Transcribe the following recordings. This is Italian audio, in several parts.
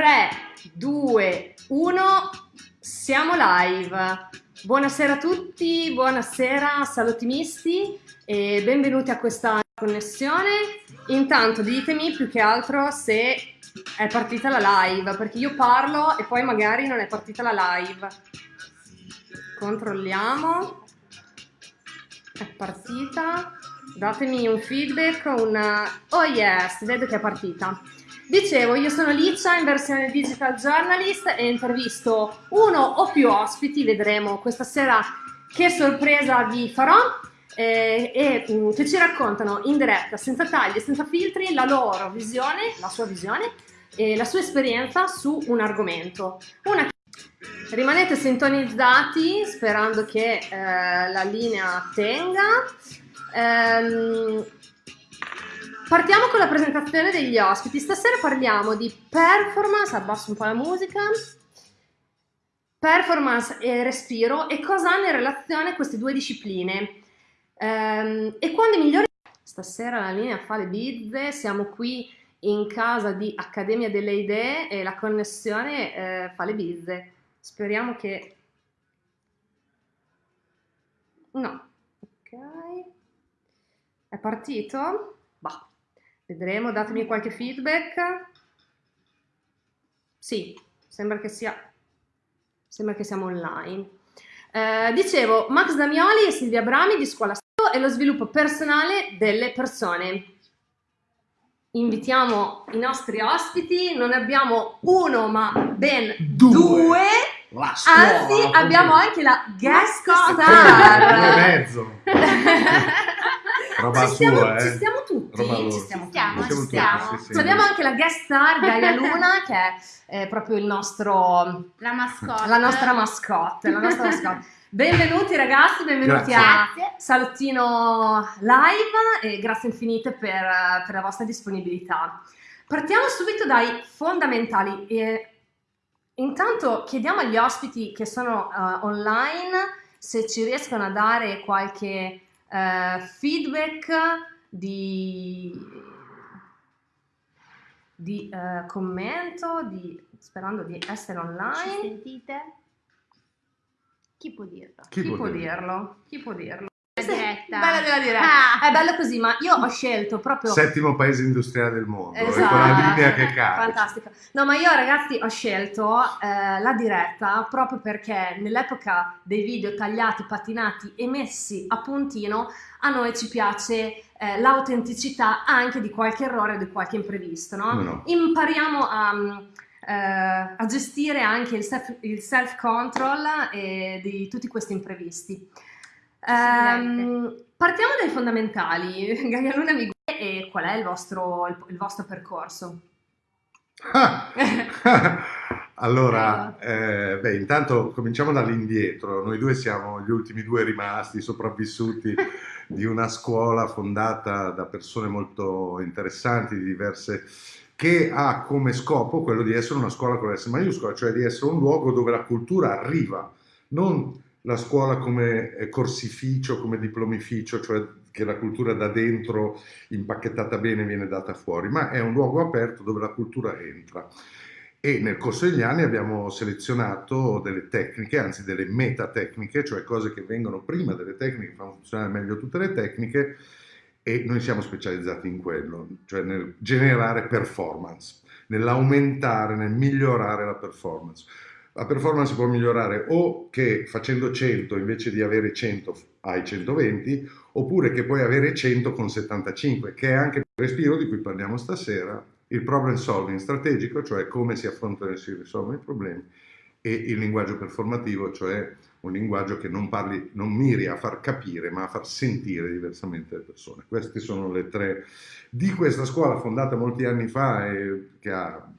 3, 2, 1, siamo live. Buonasera a tutti, buonasera salottimisti e benvenuti a questa connessione. Intanto ditemi più che altro se è partita la live, perché io parlo e poi magari non è partita la live. Controlliamo. È partita. Datemi un feedback, una... Oh yes, vedo che è partita. Dicevo, io sono Licia in versione Digital Journalist e intervisto uno o più ospiti, vedremo questa sera che sorpresa vi farò eh, e um, che ci raccontano in diretta, senza tagli e senza filtri, la loro visione, la sua visione e la sua esperienza su un argomento. Una... Rimanete sintonizzati sperando che eh, la linea tenga. Um, Partiamo con la presentazione degli ospiti. Stasera parliamo di performance, abbasso un po' la musica, performance e respiro e cosa hanno in relazione queste due discipline. Ehm, e quando i migliori... Stasera la linea fa le bizze, siamo qui in casa di Accademia delle Idee e la connessione eh, fa le bizze. Speriamo che... No, ok. È partito? Vedremo, datemi qualche feedback. Sì, sembra che sia, sembra che siamo online. Eh, dicevo, Max Damioli e Silvia Brami di Scuola Stato e lo sviluppo personale delle persone. Invitiamo i nostri ospiti, non abbiamo uno ma ben due. due. Anzi, abbiamo anche la guest star. E mezzo. Roba ci, stiamo, sua, eh? ci stiamo tutti, ci stiamo, stiamo, ci stiamo. Tutti, sì, sì. Abbiamo anche la guest star Gaia Luna che è, è proprio il nostro la mascotte. La nostra mascotte, la nostra mascotte. Benvenuti ragazzi, benvenuti grazie. a Salottino Live e grazie infinite per, per, la vostra disponibilità. Partiamo subito dai fondamentali. E intanto chiediamo agli ospiti che sono uh, online se ci riescono a dare qualche uh, feedback di, di uh, commento, di, sperando di essere online. Ci sentite? Chi può dirlo? Chi, Chi può, può dirlo? dirlo? Chi può dirlo? Diretta. Bella della diretta. Ah. È bello così, ma io ho scelto proprio... Settimo paese industriale del mondo, esatto. è quella linea che cade. Fantastico. No, ma io ragazzi ho scelto eh, la diretta proprio perché nell'epoca dei video tagliati, patinati e messi a puntino, a noi ci piace eh, l'autenticità anche di qualche errore o di qualche imprevisto, no? no, no. Impariamo a... Uh, a gestire anche il, self, il self-control eh, di tutti questi imprevisti. Um, partiamo dai fondamentali. Gaia Luna mi e qual è il vostro, il, vostro percorso? allora, eh, beh, intanto cominciamo dall'indietro. Noi due siamo gli ultimi due rimasti sopravvissuti di una scuola fondata da persone molto interessanti, diverse, che ha come scopo quello di essere una scuola con l'S maiuscola, cioè di essere un luogo dove la cultura arriva, non la scuola come eh, corsificio, come diplomificio, cioè che la cultura da dentro impacchettata bene viene data fuori, ma è un luogo aperto dove la cultura entra. E nel corso degli anni abbiamo selezionato delle tecniche, anzi delle metatecniche, cioè cose che vengono prima delle tecniche, fanno funzionare meglio tutte le tecniche, e noi siamo specializzati in quello, cioè nel generare performance, nell'aumentare, nel migliorare la performance la performance può migliorare o che facendo 100 invece di avere 100 hai 120 oppure che puoi avere 100 con 75 che è anche il respiro di cui parliamo stasera il problem solving strategico cioè come si affrontano e si risolvono i problemi e il linguaggio performativo cioè un linguaggio che non, parli, non miri a far capire ma a far sentire diversamente le persone. Queste sono le tre di questa scuola fondata molti anni fa e che ha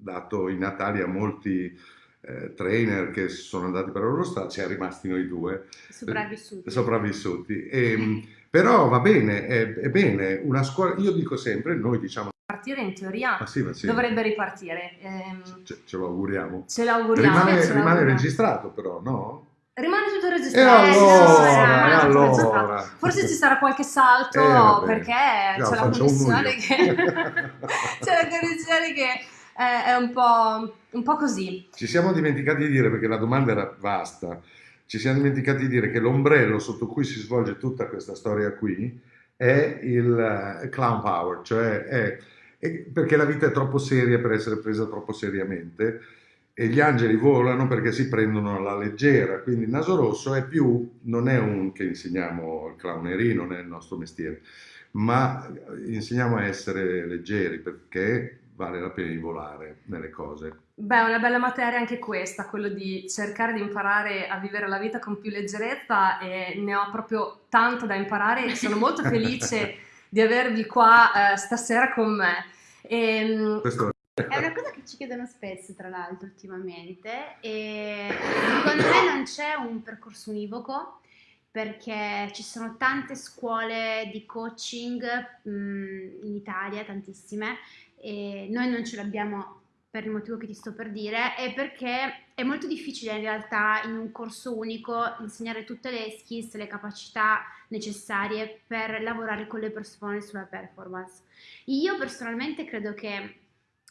dato i natali a molti eh, trainer che sono andati per loro strada, siamo rimasti noi due sopravvissuti. sopravvissuti. E, ehm, però va bene, è, è, bene, una scuola, io dico sempre, noi diciamo... Partire in teoria ah, sì, sì. dovrebbe ripartire. Ehm, ce, ce, lo auguriamo. Ce l'auguriamo. Rimane, ce rimane registrato però, no? Rimane tutto registrato. E allora, e allora. Forse ci sarà qualche salto eh, perché c'è la connessione che... c'è la connessione che è, è un, po', un po' così. Ci siamo dimenticati di dire, perché la domanda era vasta, ci siamo dimenticati di dire che l'ombrello sotto cui si svolge tutta questa storia qui è il uh, clown power, cioè è, è, perché la vita è troppo seria per essere presa troppo seriamente e gli angeli volano perché si prendono alla leggera, quindi il naso rosso è più, non è un che insegniamo il clownerie, non è il nostro mestiere, ma insegniamo a essere leggeri perché vale la pena di volare nelle cose. Beh, è una bella materia anche questa, quello di cercare di imparare a vivere la vita con più leggerezza e ne ho proprio tanto da imparare e sono molto felice di avervi qua eh, stasera con me. E, ehm, Questo è una cosa che ci chiedono spesso, tra l'altro, ultimamente, e secondo me non c'è un percorso univoco perché ci sono tante scuole di coaching mh, in Italia, tantissime, e noi non ce l'abbiamo per il motivo che ti sto per dire, e perché è molto difficile in realtà in un corso unico insegnare tutte le skills, le capacità necessarie per lavorare con le persone sulla performance. Io personalmente credo che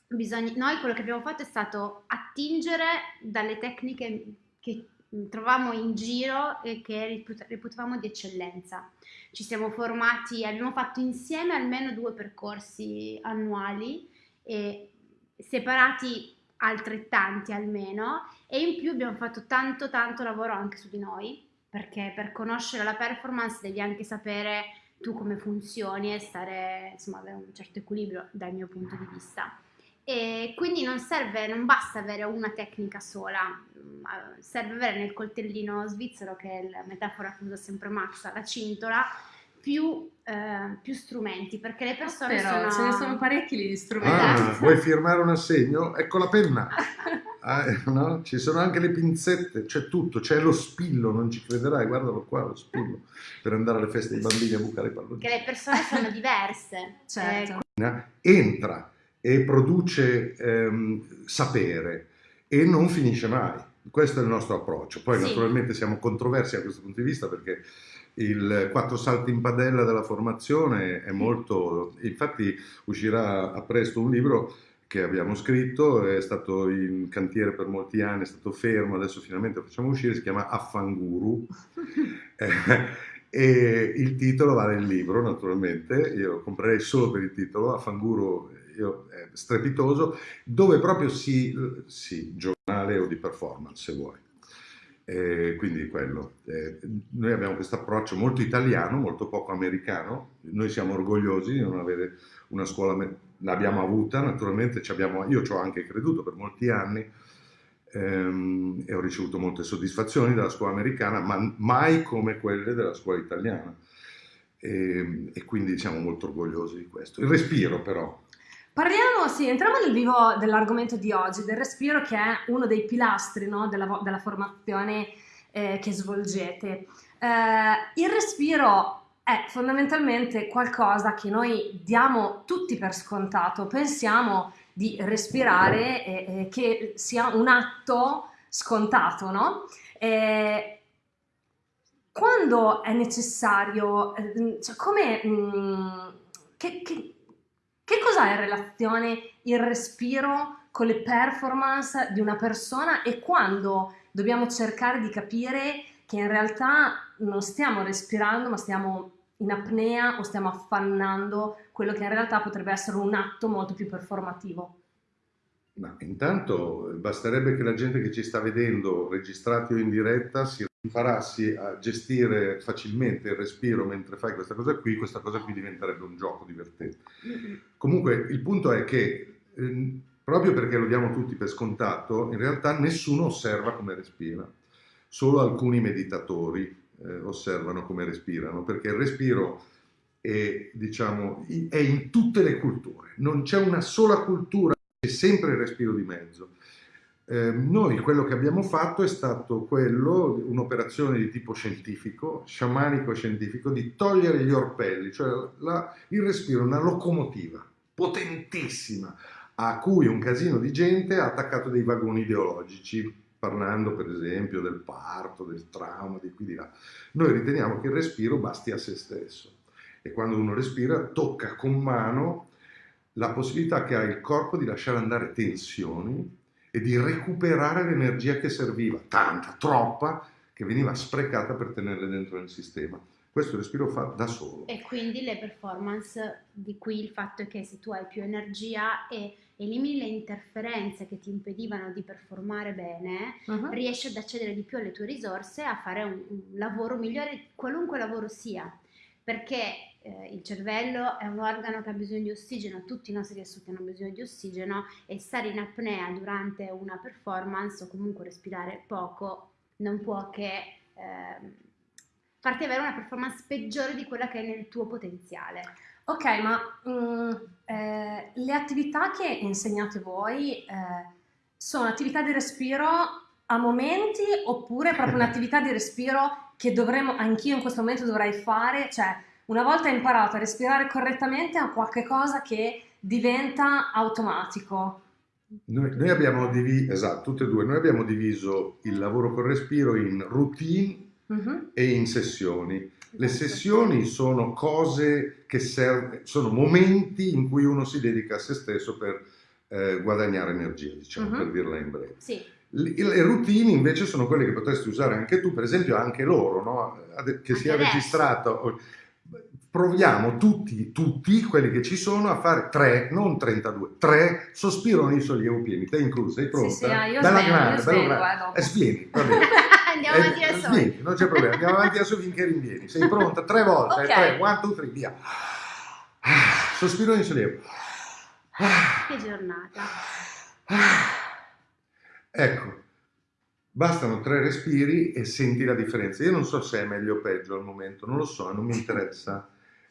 bisogna, noi quello che abbiamo fatto è stato attingere dalle tecniche che trovavamo in giro e che reputavamo di eccellenza. Ci siamo formati, abbiamo fatto insieme almeno due percorsi annuali separati altrettanti almeno e in più abbiamo fatto tanto tanto lavoro anche su di noi perché per conoscere la performance devi anche sapere tu come funzioni e stare insomma avere un certo equilibrio dal mio punto di vista e quindi non serve, non basta avere una tecnica sola, serve avere nel coltellino svizzero, che è la metafora che usa sempre Max, la cintola, più, eh, più strumenti, perché le persone Però, sono... ce ne sono parecchi di strumenti. Ah, esatto. vuoi firmare un assegno? Ecco la penna! Ah, no? Ci sono anche le pinzette, c'è tutto, c'è lo spillo, non ci crederai, guardalo qua, lo spillo, per andare alle feste dei bambini a bucare i palloni. Che le persone sono diverse. Certo. Eh, entra e produce ehm, sapere e non finisce mai. Questo è il nostro approccio. Poi sì. naturalmente siamo controversi da questo punto di vista perché il quattro salti in padella della formazione è molto... Infatti uscirà a presto un libro che abbiamo scritto, è stato in cantiere per molti anni, è stato fermo, adesso finalmente lo facciamo uscire, si chiama Affanguru. eh, e il titolo vale il libro, naturalmente, io lo comprerei solo per il titolo, Affanguru è strepitoso, dove proprio si, sì, giornale o di performance se vuoi. Eh, quindi quello. Eh, noi abbiamo questo approccio molto italiano, molto poco americano, noi siamo orgogliosi di non avere una scuola, l'abbiamo avuta naturalmente, abbiamo, io ci ho anche creduto per molti anni ehm, e ho ricevuto molte soddisfazioni dalla scuola americana, ma mai come quelle della scuola italiana. E, ehm, e quindi siamo molto orgogliosi di questo. Il respiro però, Parliamo, sì, entriamo nel vivo dell'argomento di oggi, del respiro che è uno dei pilastri no, della, della, formazione eh, che svolgete. Eh, il respiro è fondamentalmente qualcosa che noi diamo tutti per scontato, pensiamo di respirare e, e che sia un atto scontato, no? E quando è necessario, eh, cioè come... Mm, che, che, che cos'ha in relazione il respiro con le performance di una persona e quando dobbiamo cercare di capire che in realtà non stiamo respirando ma stiamo in apnea o stiamo affannando quello che in realtà potrebbe essere un atto molto più performativo? Ma intanto basterebbe che la gente che ci sta vedendo, registrati o in diretta, si imparassi a gestire facilmente il respiro mentre fai questa cosa qui, questa cosa qui diventerebbe un gioco divertente. Comunque il punto è che eh, proprio perché lo diamo tutti per scontato, in realtà nessuno osserva come respira, solo alcuni meditatori eh, osservano come respirano, perché il respiro è, diciamo, è in tutte le culture, non c'è una sola cultura, c'è sempre il respiro di mezzo. Eh, noi quello che abbiamo fatto è stato quello, un'operazione di tipo scientifico, sciamanico scientifico, di togliere gli orpelli, cioè la, il respiro, una locomotiva potentissima a cui un casino di gente ha attaccato dei vagoni ideologici, parlando per esempio del parto, del trauma, di qui di là. Noi riteniamo che il respiro basti a se stesso e quando uno respira tocca con mano la possibilità che ha il corpo di lasciare andare tensioni e di recuperare l'energia che serviva, tanta, troppa, che veniva sprecata per tenerle dentro nel sistema. Questo respiro fa da solo. E quindi le performance di qui il fatto è che se tu hai più energia e elimini le interferenze che ti impedivano di performare bene, Mhm. riesci ad accedere di più alle tue risorse a fare un, un lavoro migliore, qualunque lavoro sia, perché eh, il cervello è un organo che ha bisogno di ossigeno, tutti i nostri tessuti hanno bisogno di ossigeno e stare in apnea durante una performance o comunque respirare poco non può che ehm, farti avere una performance peggiore di quella che è nel tuo potenziale. Ok, ma mm, eh, le attività che insegnate voi eh, sono attività di respiro a momenti oppure proprio un'attività di respiro che dovremmo, anch'io in questo momento dovrei fare? Cioè, una volta imparato a respirare correttamente a qualche cosa che diventa automatico. Noi, noi abbiamo diviso, esatto, tutte e due, noi abbiamo diviso il lavoro col respiro in routine Mhm. e in sessioni. Le Esatto. sessioni sono cose che servono, sono momenti in cui uno si dedica a se stesso per eh, guadagnare energia, diciamo, Mhm. per dirla in breve. Sì, Le routine invece sono quelle che potresti usare anche tu, per esempio anche loro, no? Che Anche sia adesso. registrato. Proviamo tutti, tutti quelli che ci sono a fare tre, non 32, tre sospiro nei sollievo pieni. Te incluso, sei pronta? Sì, sì, ah, io svengo, grande, io svengo, grande. eh. Eh, svieni, va bene. andiamo avanti Eh, soli. svieni, non c'è problema, andiamo avanti adesso finché rinvieni. Sei pronta? Tre volte, Ok. tre, one, two, three, via. Ah, Sospiro nei sollievo. Che giornata. Ecco, bastano tre respiri e senti la differenza. Io non so se è meglio o peggio al momento, non lo so, non mi interessa.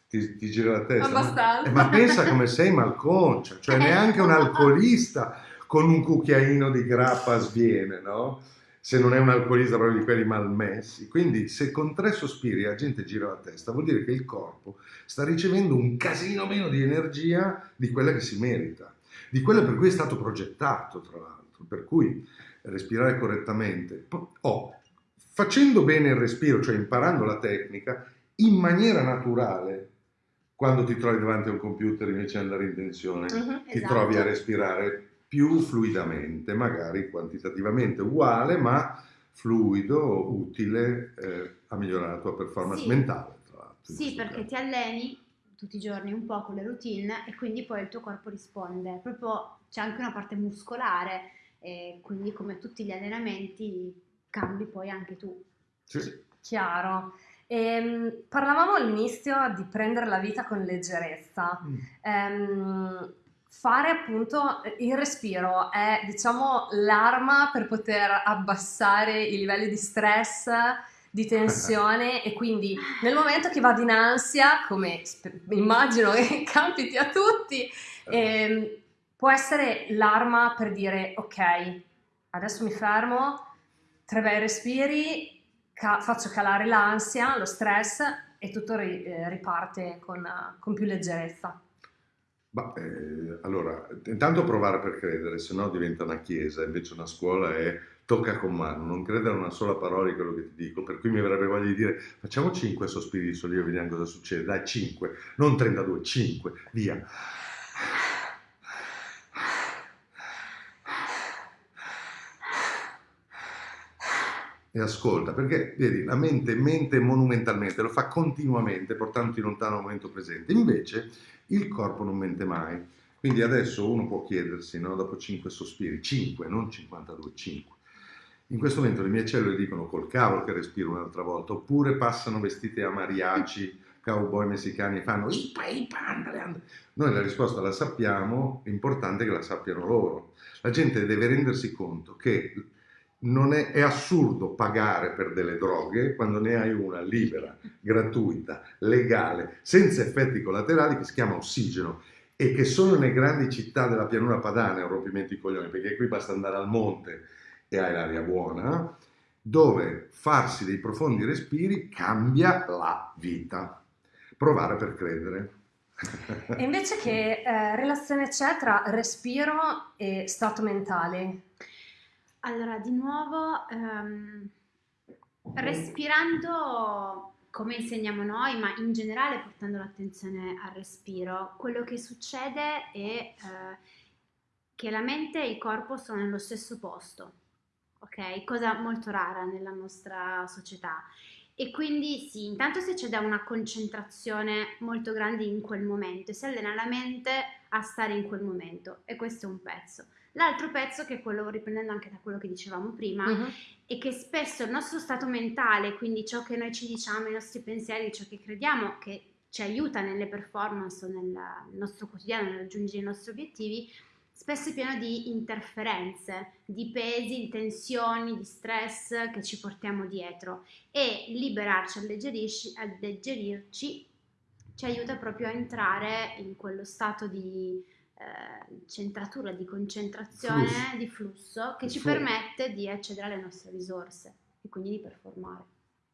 Ti, ti gira la testa. ma- Abbastanza. eh, Ma, pensa come sei malconcia, cioè neanche un alcolista con un cucchiaino di grappa sviene, no? Se non è un alcolista proprio di quelli malmessi. Quindi se con tre sospiri la gente gira la testa, vuol dire che il corpo sta ricevendo un casino meno di energia di quella che si merita, di quella per cui è stato progettato, tra l'altro. Per cui respirare correttamente. Po- Oh, facendo bene il respiro, cioè imparando la tecnica, in maniera naturale, quando ti trovi davanti a un computer invece di andare in tensione, Mhm. ti Esatto. trovi a respirare più fluidamente, magari quantitativamente uguale, ma fluido, utile eh, a migliorare la tua performance Sì. mentale. Tra l'altro, Sì, perché caso. ti alleni tutti i giorni un po' con le routine e quindi poi il tuo corpo risponde. Proprio c'è anche una parte muscolare e quindi come tutti gli allenamenti cambi poi anche tu. Sì. Chiaro. Ehm, parlavamo all'inizio di prendere la vita con leggerezza. Mm. Ehm, fare appunto il respiro è, diciamo, l'arma per poter abbassare i livelli di stress, di tensione e quindi nel momento che vado in ansia, come immagino che capiti a tutti, ehm, può essere l'arma per dire ok, adesso mi fermo, tre bei respiri, ca- faccio calare l'ansia, lo stress e tutto ri- eh, riparte con, con più leggerezza. Ma, eh, allora, intanto provare per credere, se no diventa una chiesa, invece una scuola è tocca con mano, non credere una sola parola di quello che ti dico, per cui mi verrebbe voglia di dire facciamo 5 sospiri di sollievo, vediamo cosa succede, dai 5, non 32, 5, via. E ascolta, perché vedi, la mente mente monumentalmente, lo fa continuamente, portandoti lontano dal momento presente. Invece il corpo non mente mai. Quindi adesso uno può chiedersi, no, dopo 5 sospiri, 5, non 52, 5. In questo momento le mie cellule dicono col cavolo che respiro un'altra volta, oppure passano vestite a mariachi, cowboy messicani e fanno ipa, ipa, andale, andale. Noi la risposta la sappiamo, è importante che la sappiano loro. La gente deve rendersi conto che non è, è assurdo pagare per delle droghe quando ne hai una libera, gratuita, legale, senza effetti collaterali che si chiama ossigeno e che solo nelle grandi città della pianura padana è un rompimento di coglioni, perché qui basta andare al monte e hai l'aria buona, dove farsi dei profondi respiri cambia la vita. Provare per credere. E invece che eh, relazione c'è tra respiro e stato mentale? Allora, di nuovo, ehm, respirando come insegniamo noi, ma in generale portando l'attenzione al respiro, quello che succede è eh, che la mente e il corpo sono nello stesso posto, ok? Cosa molto rara nella nostra società. E quindi sì, intanto si accede a una concentrazione molto grande in quel momento e si allena la mente a stare in quel momento e questo è un pezzo. L'altro pezzo, che è quello, riprendendo anche da quello che dicevamo prima, uh-huh. è che spesso il nostro stato mentale, quindi ciò che noi ci diciamo, i nostri pensieri, ciò che crediamo che ci aiuta nelle performance o nel, nostro quotidiano, nel raggiungere i nostri obiettivi, spesso è pieno di interferenze, di pesi, di tensioni, di stress che ci portiamo dietro e liberarci, alleggerirci ci aiuta proprio a entrare in quello stato di eh, centratura, di concentrazione, flusso. di flusso che ci Flusso. permette di accedere alle nostre risorse e quindi di performare.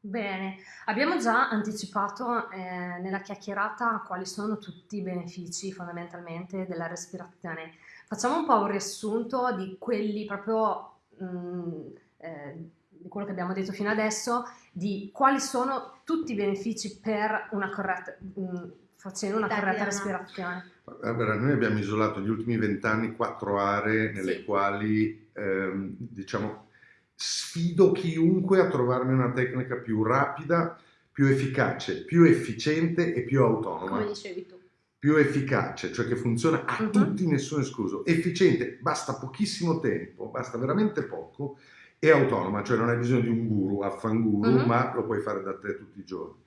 Bene, abbiamo già anticipato eh, nella chiacchierata quali sono tutti i benefici fondamentalmente della respirazione. Facciamo un po' un riassunto di quelli proprio mh, mm, eh, di quello che abbiamo detto fino adesso, di quali sono tutti i benefici per una corretta, mh, mm, facendo una corretta respirazione. Allora, noi abbiamo isolato negli ultimi vent'anni quattro aree nelle sì. quali, ehm, diciamo, sfido chiunque a trovarmi una tecnica più rapida, più efficace, più efficiente e più autonoma. Come dicevi tu più efficace, cioè che funziona a uh-huh. tutti, nessuno escluso, efficiente, basta pochissimo tempo, basta veramente poco, e autonoma, cioè non hai bisogno di un guru, affanguru, uh-huh. ma lo puoi fare da te tutti i giorni.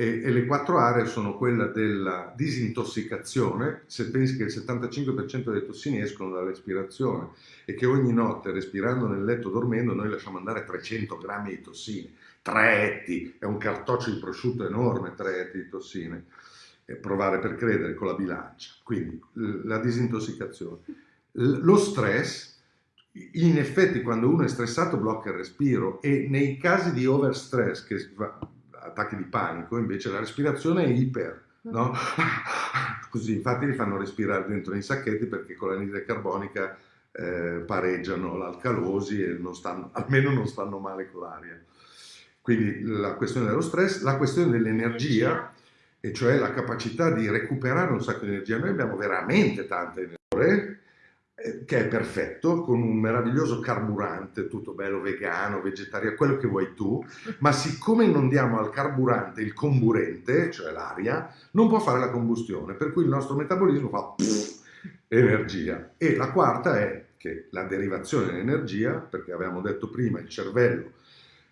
E, e, le quattro aree sono quella della disintossicazione, se pensi che il 75% delle tossine escono dall'espirazione e che ogni notte respirando nel letto dormendo noi lasciamo andare 300 grammi di tossine, tre etti, è un cartoccio di prosciutto enorme, tre etti di tossine. Provare per credere con la bilancia, quindi la disintossicazione. Lo stress, in effetti quando uno è stressato blocca il respiro e nei casi di overstress, che attacchi di panico, invece la respirazione è iper, no? Così, infatti li fanno respirare dentro nei sacchetti perché con l'anidride carbonica eh, pareggiano l'alcalosi e non stanno, almeno non stanno male con l'aria. Quindi la questione dello stress, la questione dell'energia, e cioè la capacità di recuperare un sacco di energia. Noi abbiamo veramente tanta energia, eh, che è perfetto, con un meraviglioso carburante, tutto bello vegano, vegetariano, quello che vuoi tu, ma siccome non diamo al carburante il comburente, cioè l'aria, non può fare la combustione, per cui il nostro metabolismo fa pff, energia. E la quarta è che la derivazione dell'energia, perché avevamo detto prima, il cervello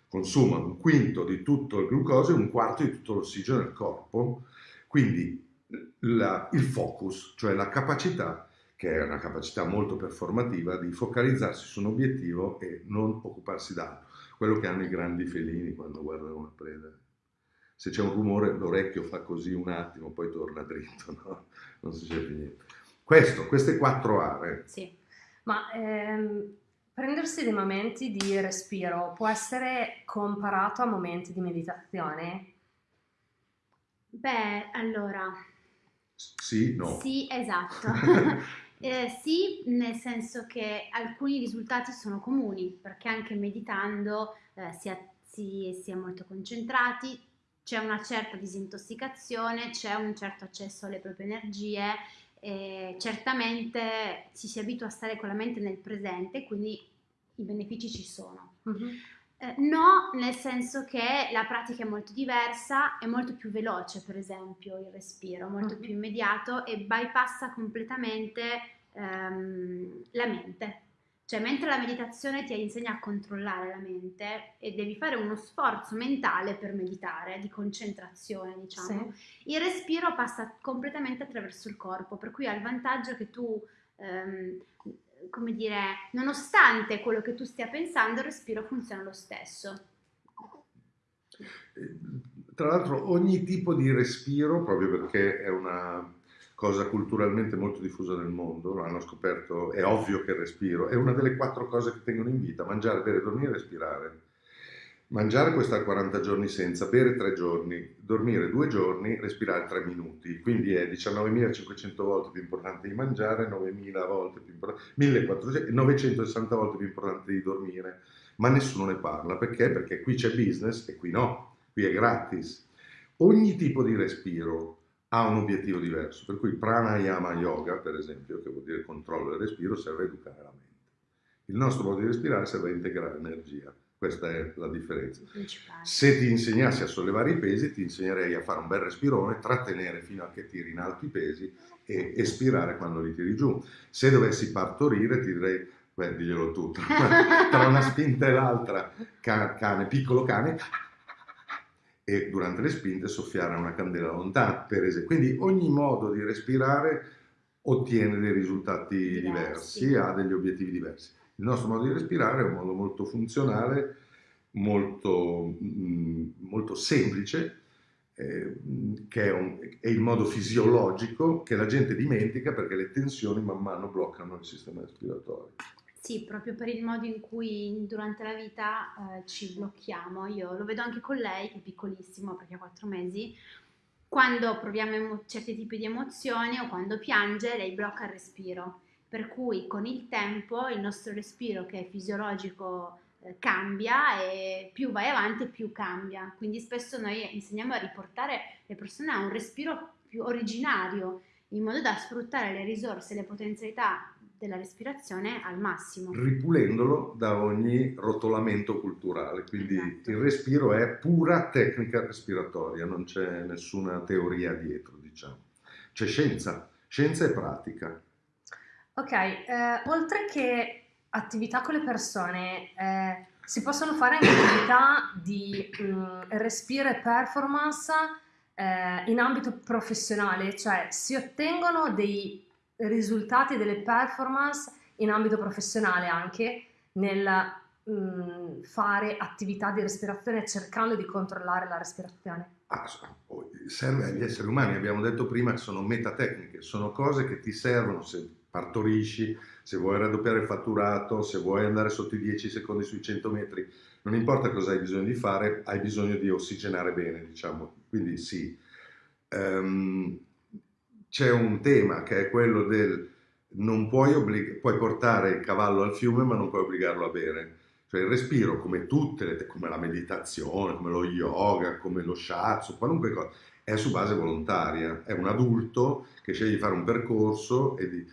consuma un quinto di tutto il glucosio e un quarto di tutto l'ossigeno del corpo. Quindi la, il focus, cioè la capacità, che è una capacità molto performativa, di focalizzarsi su un obiettivo e non occuparsi d'altro. Quello che hanno i grandi felini quando guardano una preda. Se c'è un rumore l'orecchio fa così un attimo, poi torna dritto, no? non si più niente. Questo, queste quattro aree. Sì, ma ehm Prendersi dei momenti di respiro può essere comparato a momenti di meditazione? Beh, allora... Sì, no. Sì, esatto. eh, sì, nel senso che alcuni risultati sono comuni, perché anche meditando eh, si, è, si, si è molto concentrati, c'è una certa disintossicazione, c'è un certo accesso alle proprie energie eh, certamente ci si abitua a stare con la mente nel presente, quindi i benefici ci sono. Uh-huh. Eh, no, nel senso che la pratica è molto diversa, è molto più veloce, per esempio, il respiro, molto uh-huh. più immediato e bypassa completamente ehm, la mente. Cioè, mentre la meditazione ti insegna a controllare la mente e devi fare uno sforzo mentale per meditare, di concentrazione, diciamo, sì. il respiro passa completamente attraverso il corpo, per cui ha il vantaggio che tu, ehm, come dire, nonostante quello che tu stia pensando, il respiro funziona lo stesso. Tra l'altro ogni tipo di respiro, proprio perché è una cosa culturalmente molto diffusa nel mondo, hanno scoperto, è ovvio che il respiro è una delle quattro cose che tengono in vita, mangiare, bere, dormire e respirare. Mangiare stare 40 giorni senza, bere 3 giorni, dormire 2 giorni, respirare 3 minuti, quindi è 19.500 volte più importante di mangiare, 9.000 volte più importante, 1400, 960 volte più importante di dormire, ma nessuno ne parla, perché? Perché qui c'è business e qui no qui è gratis. Ogni tipo di respiro ha un obiettivo diverso, per cui pranayama yoga, per esempio, che vuol dire controllo del respiro, serve a educare la mente. Il nostro modo di respirare serve a integrare energia. Questa è la differenza. Se ti insegnassi a sollevare i pesi, ti insegnerei a fare un bel respirone, trattenere fino a che tiri in alto i pesi e espirare quando li tiri giù. Se dovessi partorire, ti direi, beh, diglielo tu, tra una spinta e l'altra, cane, piccolo cane, e durante le spinte soffiare una candela lontana, per esempio. Quindi ogni modo di respirare ottiene dei risultati diversi, diversi ha degli obiettivi diversi. Il nostro modo di respirare è un modo molto funzionale, molto, mm, molto semplice, eh, che è, un, è, il modo fisiologico che la gente dimentica perché le tensioni man mano bloccano il sistema respiratorio. Sì, proprio per il modo in cui durante la vita eh, ci blocchiamo. Io lo vedo anche con lei, che è piccolissimo perché ha quattro mesi. Quando proviamo certi tipi di emozioni o quando piange, lei blocca il respiro per cui con il tempo il nostro respiro che è fisiologico eh, cambia e più vai avanti più cambia. Quindi spesso noi insegniamo a riportare le persone a un respiro più originario, in modo da sfruttare le risorse e le potenzialità della respirazione al massimo. Ripulendolo da ogni rotolamento culturale, quindi esatto. il respiro è pura tecnica respiratoria, non c'è nessuna teoria dietro, diciamo. C'è scienza, scienza e pratica. Ok, eh, oltre che attività con le persone, eh, si possono fare anche attività di mh, mm, respiro e performance eh, in ambito professionale, cioè si ottengono dei risultati, delle performance in ambito professionale anche nel mh, mm, fare attività di respirazione cercando di controllare la respirazione. Ah, serve agli esseri umani, abbiamo detto prima che sono metatecniche, sono cose che ti servono se partorisci, se vuoi raddoppiare il fatturato, se vuoi andare sotto i 10 secondi sui 100 metri, non importa cosa hai bisogno di fare, hai bisogno di ossigenare bene, diciamo, quindi sì. Um, c'è un tema che è quello del non puoi, puoi portare il cavallo al fiume ma non puoi obbligarlo a bere. Cioè il respiro, come tutte le, come la meditazione, come lo yoga, come lo shiatsu, qualunque cosa, è su base volontaria. È un adulto che sceglie di fare un percorso e di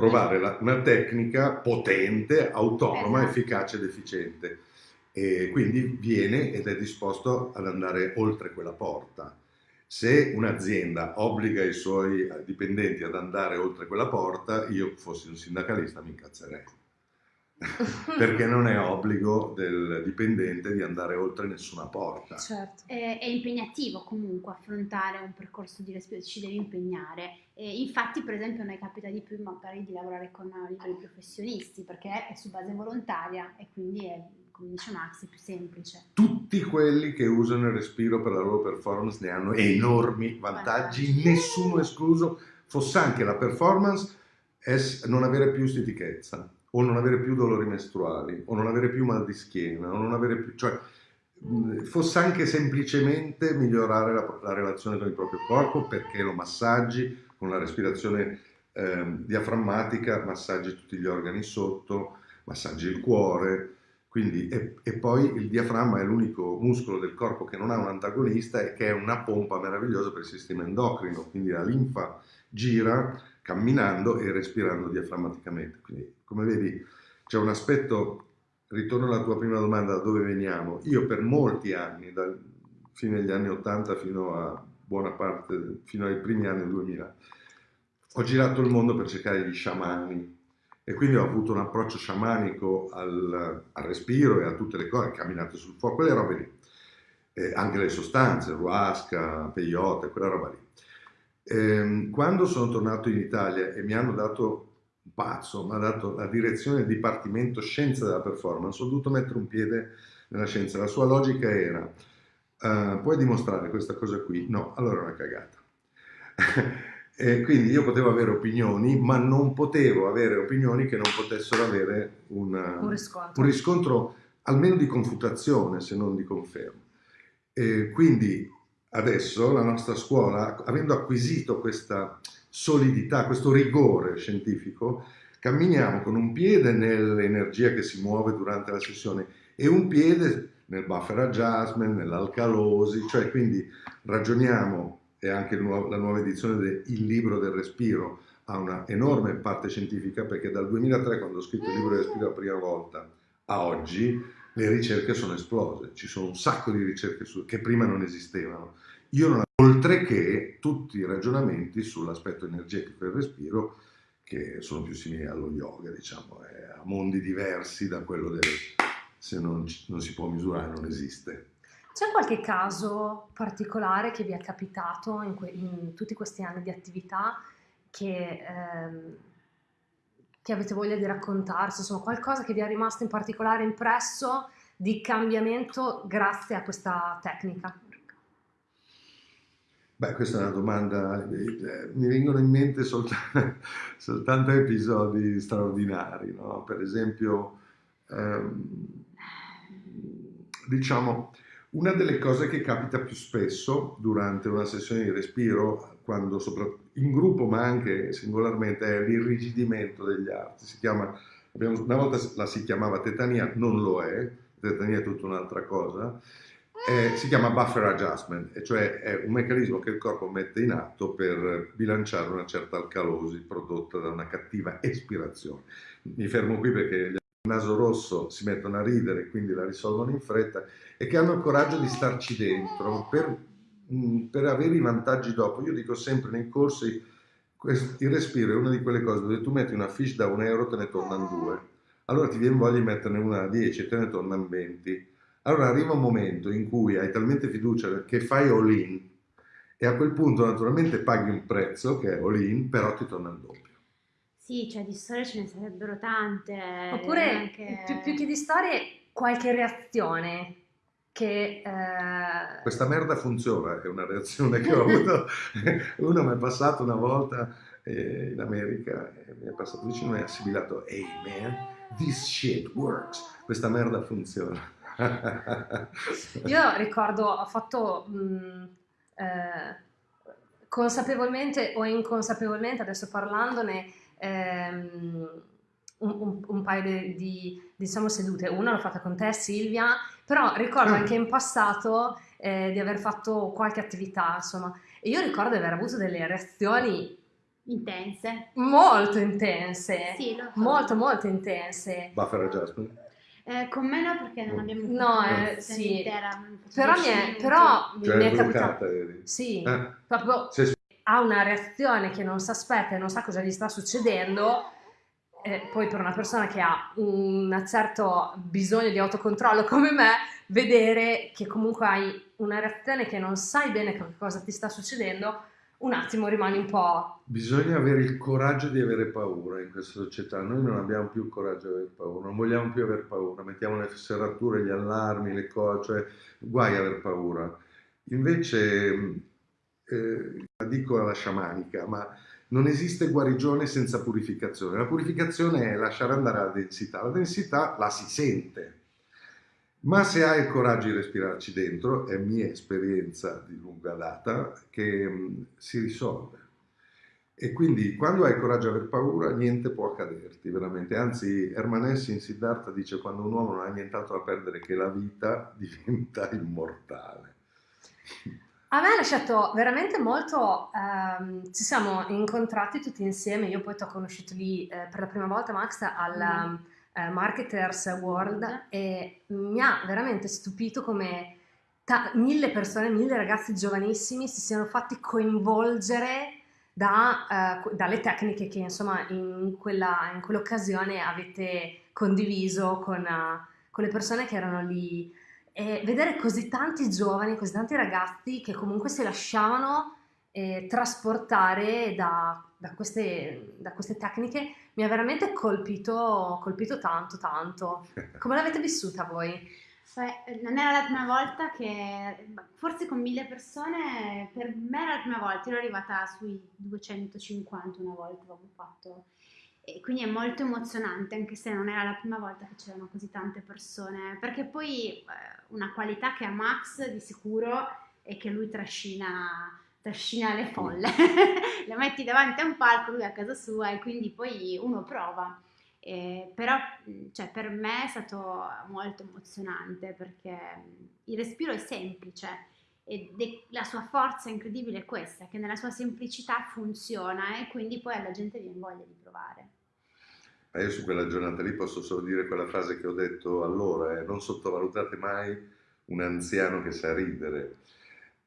provare la, una tecnica potente, autonoma, esatto. efficace ed efficiente. E quindi viene ed è disposto ad andare oltre quella porta. Se un'azienda obbliga i suoi dipendenti ad andare oltre quella porta, io fossi un sindacalista mi incazzerei. perché non è obbligo del dipendente di andare oltre nessuna porta. Certo. È, è impegnativo comunque affrontare un percorso di respiro, ci devi impegnare. E infatti, per esempio, a noi capita di più magari di lavorare con liberi professionisti perché è su base volontaria e quindi è, come dice Max, è più semplice. Tutti quelli che usano il respiro per la loro performance ne hanno enormi vantaggi, vantaggi. nessuno escluso, fosse anche la performance non avere più stitichezza o non avere più dolori mestruali, o non avere più mal di schiena, o non avere più... cioè fosse anche semplicemente migliorare la, la, relazione con il proprio corpo perché lo massaggi con la respirazione eh, diaframmatica, massaggi tutti gli organi sotto, massaggi il cuore, quindi, e, e, poi il diaframma è l'unico muscolo del corpo che non ha un antagonista e che è una pompa meravigliosa per il sistema endocrino, quindi la linfa gira camminando e respirando diaframmaticamente. Quindi, come vedi, c'è un aspetto, ritorno alla tua prima domanda, da dove veniamo? Io per molti anni, dal fine degli anni 80 fino a buona parte, fino ai primi anni 2000, ho girato il mondo per cercare gli sciamani e quindi ho avuto un approccio sciamanico al, al respiro e a tutte le cose, camminate sul fuoco, quelle robe lì. Eh, anche le sostanze, ruasca, peyote, quella roba lì. Eh, quando sono tornato in Italia e mi hanno dato un pazzo, mi ha dato la direzione del Dipartimento Scienza della Performance, ho dovuto mettere un piede nella scienza. La sua logica era, uh, puoi dimostrare questa cosa qui? No, allora è una cagata. e quindi io potevo avere opinioni, ma non potevo avere opinioni che non potessero avere una, un, riscontro. un, riscontro. almeno di confutazione, se non di conferma. E quindi adesso la nostra scuola, avendo acquisito questa solidità, questo rigore scientifico, camminiamo con un piede nell'energia che si muove durante la sessione e un piede nel buffer adjustment, nell'alcalosi, cioè quindi ragioniamo, e anche la nuova edizione del libro del respiro ha una enorme parte scientifica perché dal 2003 quando ho scritto il libro del respiro la prima volta a oggi le ricerche sono esplose, ci sono un sacco di ricerche su, che prima non esistevano. Non oltre che tutti i ragionamenti sull'aspetto energetico del respiro che sono più simili allo yoga, diciamo, a mondi diversi da quello del se non, non si può misurare non esiste. C'è qualche caso particolare che vi è capitato in, in tutti questi anni di attività che, ehm, che, avete voglia di raccontarci? Insomma, qualcosa che vi è rimasto in particolare impresso di cambiamento grazie a questa tecnica? Beh, questa è una domanda, eh, mi vengono in mente soltanto, soltanto episodi straordinari, no? per esempio, ehm, diciamo, una delle cose che capita più spesso durante una sessione di respiro, quando in gruppo ma anche singolarmente, è l'irrigidimento degli arti. Si chiama, una volta la si chiamava tetania, non lo è, tetania è tutta un'altra cosa, eh, si chiama buffer adjustment, cioè è un meccanismo che il corpo mette in atto per bilanciare una certa alcalosi prodotta da una cattiva espirazione. Mi fermo qui perché il naso rosso si mettono a ridere, quindi la risolvono in fretta, e che hanno il coraggio di starci dentro per, mm, per avere i vantaggi dopo. Io dico sempre nei corsi, il respiro è una di quelle cose dove tu metti una fish da un euro, te ne tornano due. Allora ti viene voglia di metterne una da 10 e te ne tornano 20 allora arriva un momento in cui hai talmente fiducia che fai all in e a quel punto naturalmente paghi un prezzo che è all in, però ti torna il doppio. Sì, cioè di storie ce ne sarebbero tante. Oppure anche... più, più, che di storie, qualche reazione che... Eh... Questa merda funziona, è una reazione che ho avuto. Uno mi è passato una volta eh, in America, mi è passato vicino e ha sibilato, hey man, this shit works, questa merda funziona. Io ricordo, ho fatto mh, mm, eh, consapevolmente o inconsapevolmente, adesso parlandone, ehm, un, un, un, paio di, di, diciamo, sedute. Una l'ho fatta con te, Silvia, però ricordo anche in passato eh, di aver fatto qualche attività, insomma, e io ricordo di aver avuto delle reazioni intense. Molto intense. Sì, lo so. Molto, molto intense. Buffer adjustment. Eh, con me no perché non abbiamo no, eh, sì. intera, però, mi è, però cioè, mi è capitato sì, eh. proprio sì, sì. ha una reazione che non si aspetta e non sa cosa gli sta succedendo eh, poi per una persona che ha un certo bisogno di autocontrollo come me vedere che comunque hai una reazione che non sai bene cosa ti sta succedendo un attimo rimani un po'... Bisogna avere il coraggio di avere paura in questa società, noi non abbiamo più il coraggio di avere paura, non vogliamo più avere paura, mettiamo le serrature, gli allarmi, le cose, cioè guai a avere paura. Invece, eh, dico alla sciamanica, ma non esiste guarigione senza purificazione, la purificazione è lasciare andare la densità, la densità la si sente, ma se hai il coraggio di respirarci dentro, è mia esperienza di lunga data, che mm, si risolve. E quindi quando hai il coraggio di aver paura, niente può accaderti, veramente. Anzi, Hermanesse in Siddhartha dice quando un uomo non ha nient'altro da perdere che la vita, diventa immortale. A me ha lasciato veramente molto, ehm, ci siamo incontrati tutti insieme, io poi ti ho conosciuto lì eh, per la prima volta Max al... Mm eh, Marketers World e mi ha veramente stupito come mille persone, mille ragazzi giovanissimi si siano fatti coinvolgere da, uh, dalle tecniche che insomma in, quella, in quell'occasione avete condiviso con, uh, con, le persone che erano lì e vedere così tanti giovani, così tanti ragazzi che comunque si lasciavano eh, trasportare da, da, queste, da, queste, tecniche mi ha veramente colpito, colpito tanto, tanto. Come l'avete vissuta voi? Beh, non era la prima volta che, forse con mille persone, per me era la prima volta, ero arrivata sui 250 una volta, avevo fatto. E quindi è molto emozionante, anche se non era la prima volta che c'erano così tante persone, perché poi eh, una qualità che ha Max di sicuro è che lui trascina trascina le folle, le metti davanti a un palco, lui a casa sua e quindi poi uno prova. Eh, però cioè, per me è stato molto emozionante perché il respiro è semplice e de- la sua forza incredibile è questa, che nella sua semplicità funziona e quindi poi alla gente viene voglia di provare. Ma io su quella giornata lì posso solo dire quella frase che ho detto allora, eh, non sottovalutate mai un anziano che sa ridere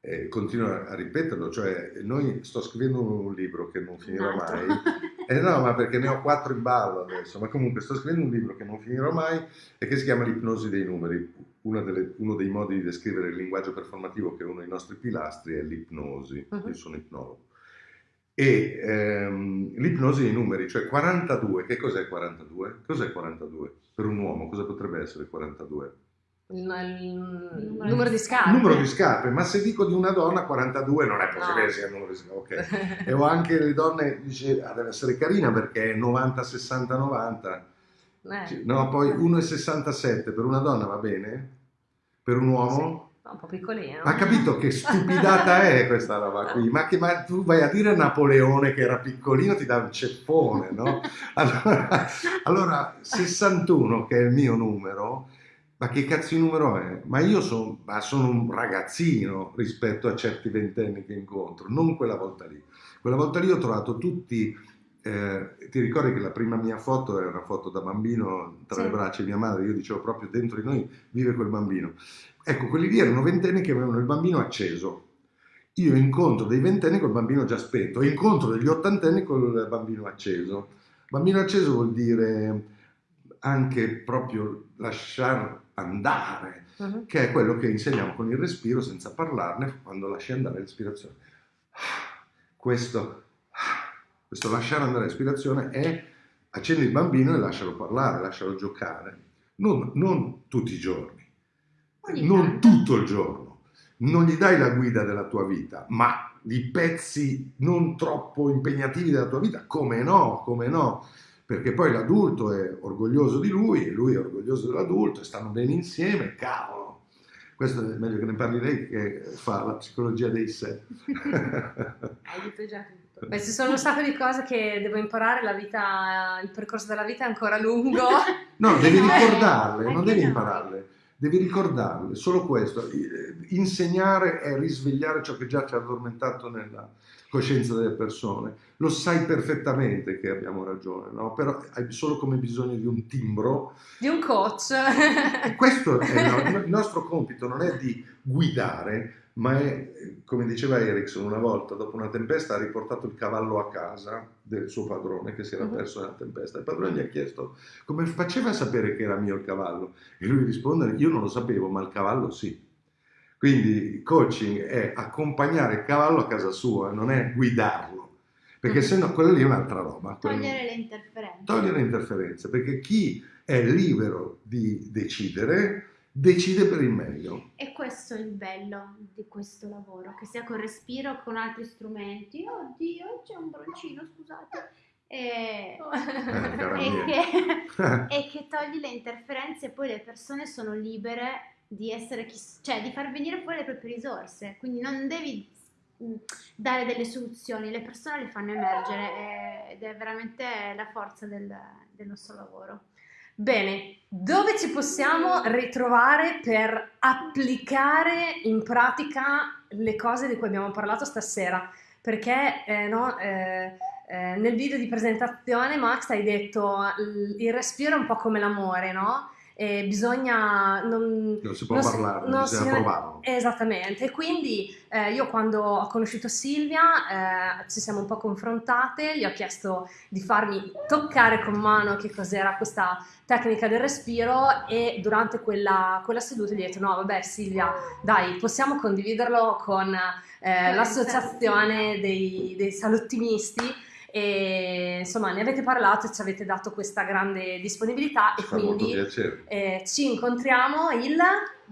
eh, continuo a ripeterlo, cioè noi sto scrivendo un libro che non finirò mai, eh no, ma perché ne ho quattro in ballo adesso, ma comunque sto scrivendo un libro che non finirò mai e che si chiama L'ipnosi dei numeri. Delle, uno dei modi di descrivere il linguaggio performativo, che è uno dei nostri pilastri, è l'ipnosi. Uh-huh. Io sono ipnologo. E ehm, l'ipnosi dei numeri, cioè 42, che cos'è 42? Cos'è 42? Per un uomo, cosa potrebbe essere 42? Il, numero di scarpe. Numero di scarpe, ma se dico di una donna 42 non è possibile no. sia il numero di scarpe. Okay. e ho anche le donne, dice, ah, deve essere carina perché è 90, 60, 90. Eh. No, poi 1,67 per una donna va bene? Per un uomo? Sì. Un po' piccolino. Ha capito che stupidata è questa roba qui? Ma, che, ma tu vai a dire a Napoleone che era piccolino, ti dà un ceffone, no? Allora, allora 61, che è il mio numero, ma che cazzo di numero è? Ma io son, ma sono un ragazzino rispetto a certi ventenni che incontro, non quella volta lì. Quella volta lì ho trovato tutti, eh, ti ricordi che la prima mia foto era una foto da bambino tra sì. le braccia di mia madre, io dicevo proprio dentro di noi vive quel bambino. Ecco, quelli lì erano ventenni che avevano il bambino acceso. Io incontro dei ventenni col bambino già spento, e incontro degli ottantenni col bambino acceso. Bambino acceso vuol dire anche proprio lasciare andare, uh-huh. che è quello che insegniamo con il respiro senza parlarne quando lasci andare l'ispirazione. Questo, questo lasciare andare l'ispirazione è accendi il bambino e lascialo parlare, lascialo giocare, non, non tutti i giorni, non tutto il giorno. Non gli dai la guida della tua vita, ma di pezzi non troppo impegnativi della tua vita, come no, come no perché poi l'adulto è orgoglioso di lui e lui è orgoglioso dell'adulto e stanno bene insieme, cavolo. Questo è meglio che ne parli lei che fa la psicologia dei sé. Hai detto già tutto. Beh, ci sono un sacco di cose che devo imparare, la vita, il percorso della vita è ancora lungo. No, devi ricordarle, non devi impararle, devi ricordarle, solo questo. Insegnare è risvegliare ciò che già ti ha addormentato nella, coscienza delle persone. Lo sai perfettamente che abbiamo ragione, no? però hai solo come bisogno di un timbro. Di un coach. E questo è il nostro compito, non è di guidare, ma è, come diceva Erickson una volta, dopo una tempesta ha riportato il cavallo a casa del suo padrone che si era mhm. perso nella tempesta. Il padrone gli ha chiesto come faceva a sapere che era mio il cavallo e lui risponde io non lo sapevo, ma il cavallo sì. Quindi coaching è accompagnare il cavallo a casa sua, non è guidarlo, perché se no quella lì è un'altra roba. Togliere le interferenze. Togliere le interferenze, perché chi è libero di decidere, decide per il meglio. E questo è il bello di questo lavoro, che sia con respiro, con altri strumenti. Oddio, c'è un broncino, scusate. E, eh, che, e che togli le interferenze e poi le persone sono libere di essere chi, cioè di far venire fuori le proprie risorse, quindi non devi mm, dare delle soluzioni, le persone le fanno emergere ed è veramente la forza del, del nostro lavoro. Bene, dove ci possiamo ritrovare per applicare in pratica le cose di cui abbiamo parlato stasera? Perché eh, no, eh, eh, nel video di presentazione Max hai detto il respiro è un po' come l'amore, no? Eh, bisogna... Non, non, si può non parlare, non bisogna si, provarlo. Esattamente, e quindi eh, io quando ho conosciuto Silvia eh, ci siamo un po' confrontate, gli ho chiesto di farmi toccare con mano che cos'era questa tecnica del respiro e durante quella, quella seduta gli ho detto no vabbè Silvia dai possiamo condividerlo con eh, l'associazione dei, dei salottimisti e insomma ne avete parlato e ci avete dato questa grande disponibilità e quindi eh, ci incontriamo il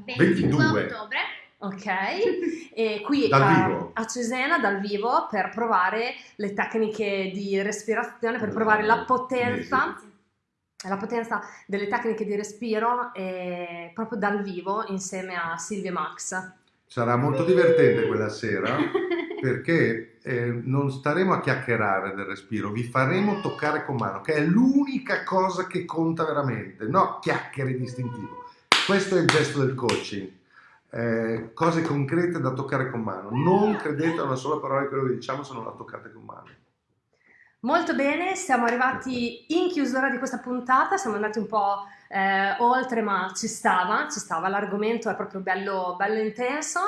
22 ottobre. Ok, e qui a, a, Cesena dal vivo per provare le tecniche di respirazione, per provare la potenza, la potenza delle tecniche di respiro eh, proprio dal vivo insieme a Silvia Max. Sarà molto divertente quella sera perché eh, non staremo a chiacchierare del respiro, vi faremo toccare con mano, che è l'unica cosa che conta veramente, no chiacchiere distintivo. Questo è il gesto del coaching. Eh, cose concrete da toccare con mano. Non credete a una sola parola di quello che diciamo se non la toccate con mano. Molto bene, siamo arrivati in chiusura di questa puntata, siamo andati un po' eh, oltre, ma ci stava, ci stava, l'argomento è proprio bello, bello intenso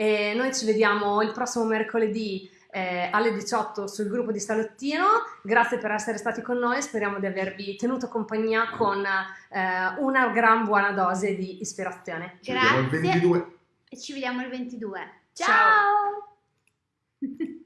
e noi ci vediamo il prossimo mercoledì eh, alle 18 sul gruppo di Salottino. Grazie per essere stati con noi, speriamo di avervi tenuto compagnia con eh, una gran buona dose di ispirazione. Ci vediamo il 22. E ci vediamo il 22. Ciao. Ciao.